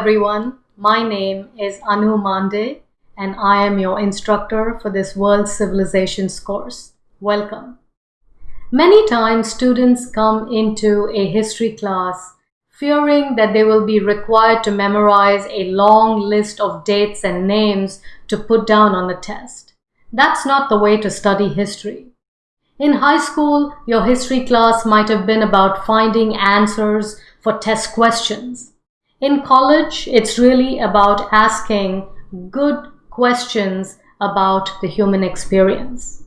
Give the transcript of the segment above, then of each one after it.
everyone. My name is Anu Mande and I am your instructor for this World Civilizations course. Welcome. Many times students come into a history class fearing that they will be required to memorize a long list of dates and names to put down on the test. That's not the way to study history. In high school, your history class might have been about finding answers for test questions. In college, it's really about asking good questions about the human experience.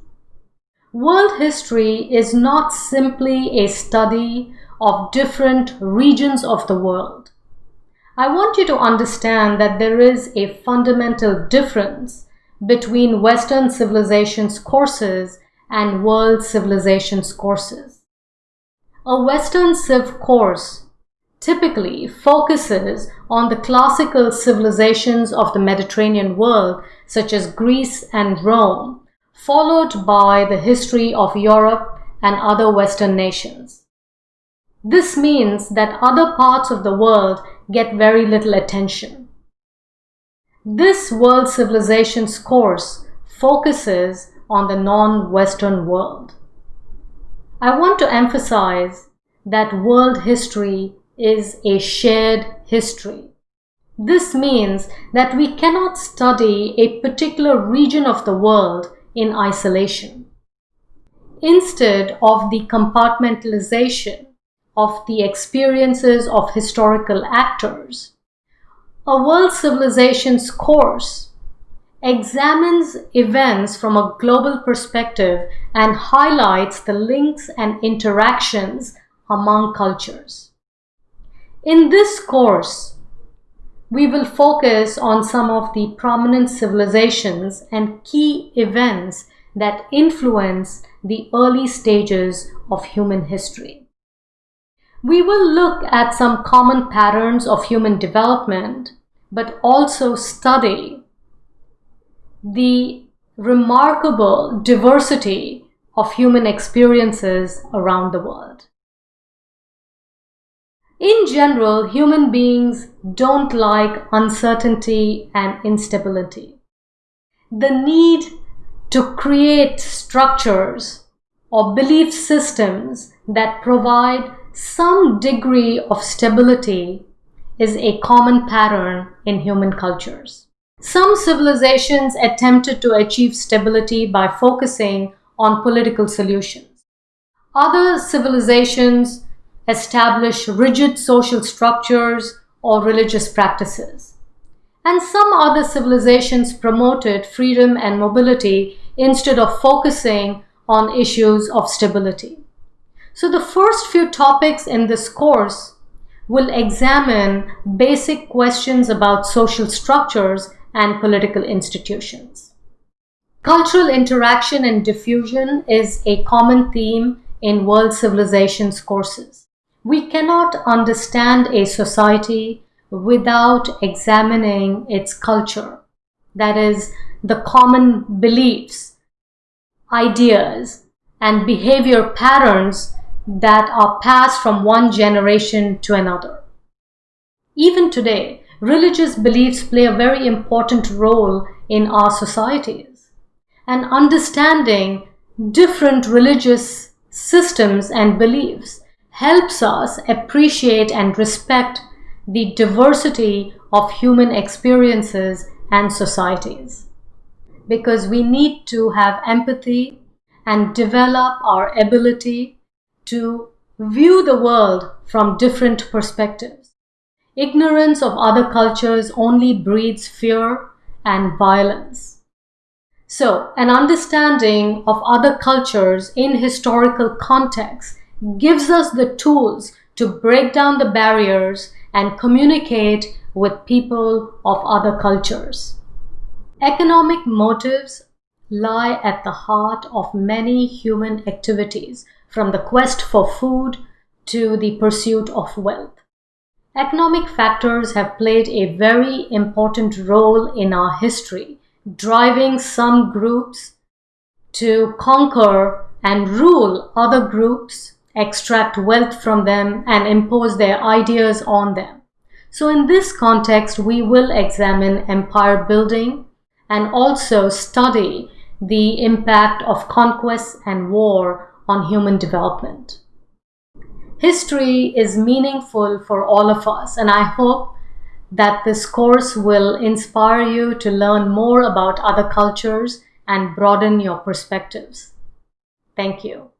World history is not simply a study of different regions of the world. I want you to understand that there is a fundamental difference between Western civilizations courses and world civilizations courses. A Western Civ course typically focuses on the classical civilizations of the Mediterranean world, such as Greece and Rome, followed by the history of Europe and other Western nations. This means that other parts of the world get very little attention. This World Civilizations course focuses on the non-Western world. I want to emphasize that world history is a shared history. This means that we cannot study a particular region of the world in isolation. Instead of the compartmentalization of the experiences of historical actors, a world civilizations course examines events from a global perspective and highlights the links and interactions among cultures. In this course, we will focus on some of the prominent civilizations and key events that influence the early stages of human history. We will look at some common patterns of human development, but also study the remarkable diversity of human experiences around the world. In general, human beings don't like uncertainty and instability. The need to create structures or belief systems that provide some degree of stability is a common pattern in human cultures. Some civilizations attempted to achieve stability by focusing on political solutions. Other civilizations establish rigid social structures or religious practices. And some other civilizations promoted freedom and mobility instead of focusing on issues of stability. So the first few topics in this course will examine basic questions about social structures and political institutions. Cultural interaction and diffusion is a common theme in world civilizations courses. We cannot understand a society without examining its culture. That is, the common beliefs, ideas, and behavior patterns that are passed from one generation to another. Even today, religious beliefs play a very important role in our societies. And understanding different religious systems and beliefs helps us appreciate and respect the diversity of human experiences and societies. Because we need to have empathy and develop our ability to view the world from different perspectives. Ignorance of other cultures only breeds fear and violence. So, an understanding of other cultures in historical context gives us the tools to break down the barriers and communicate with people of other cultures. Economic motives lie at the heart of many human activities, from the quest for food to the pursuit of wealth. Economic factors have played a very important role in our history, driving some groups to conquer and rule other groups extract wealth from them and impose their ideas on them. So in this context, we will examine empire building and also study the impact of conquest and war on human development. History is meaningful for all of us and I hope that this course will inspire you to learn more about other cultures and broaden your perspectives. Thank you.